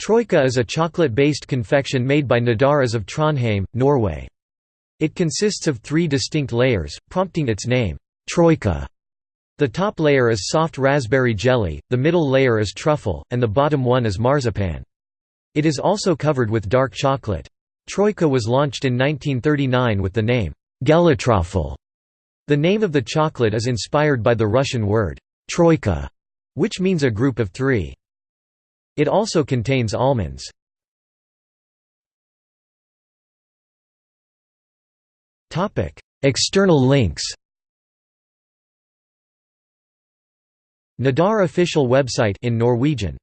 Troika is a chocolate-based confection made by Nidar AS of Trondheim, Norway. It consists of three distinct layers, prompting its name, Troika. The top layer is soft raspberry jelly, the middle layer is truffle, and the bottom one is marzipan. It is also covered with dark chocolate. Troika was launched in 1939 with the name, Gelatrofel. The name of the chocolate is inspired by the Russian word, troika, which means a group of three. It also contains almonds. External links Nidar official website in Norwegian